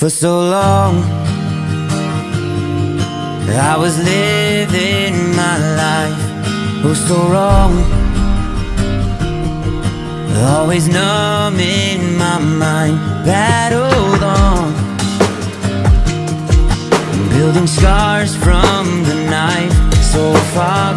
For so long I was living my life Oh so wrong Always numbing my mind Battled on Building scars from the knife So far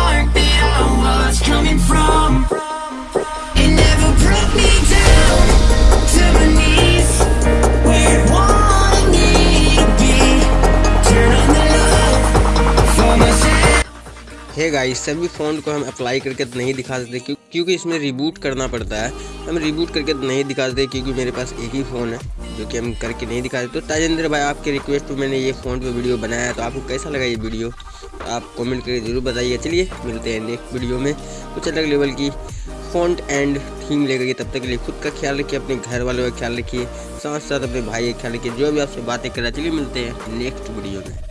है guys सभी phone को हम apply करके नहीं दिखा सकते क्योंकि इसमें रिबूट करना पड़ता है हम रिबूट करके नहीं दिखा सकते क्योंकि मेरे पास एक ही फ़ोन है जो कि हम करके नहीं दिखा सकते तो ताजेंद्र भाई आपके रिक्वेस्ट पर मैंने ये फ़ोन पर वीडियो बनाया तो आपको कैसा लगा ये वीडियो तो आप कॉमेंट करके ज़रूर बताइए चलिए मिलते हैं नेक्स्ट वीडियो में कुछ अलग लेवल की फ़ोन एंड थीम लेकर के तब तक के लिए खुद का ख्याल रखिए अपने घर वालों का ख्याल रखिए साथ साथ अपने भाई का ख्याल रखिए जो भी आपसे बातें करा चलिए मिलते हैं नेक्स्ट वीडियो में